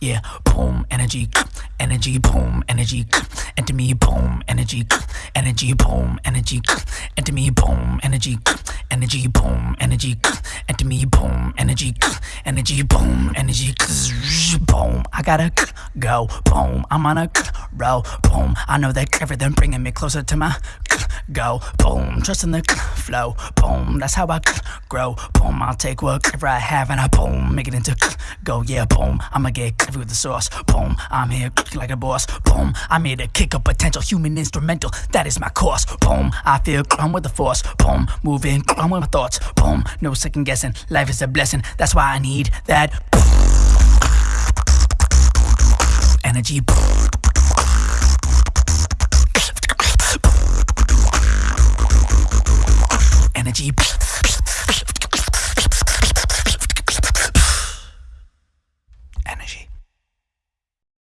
yeah, boom, energy, energy, boom, energy, enter me, boom, energy, energy, boom, energy, enter me, boom, energy, energy, boom, energy, enter me, boom, energy, energy, boom, energy, boom. I gotta go, boom. I'm on a roll, boom. I know that everything bringing me closer to my go, boom. Trusting the flow, boom. That's how I grow, boom. I'll take whatever I have and I boom, make it into go, yeah, boom. I'ma get coffee with the sauce, boom. I'm here like a boss, boom. I'm here to kick up potential human instrumental. That is my course, boom. I feel I'm with the force, boom. Moving, I'm with my thoughts, boom. No second guessing. Life is a blessing. That's why I need that energy. Energy.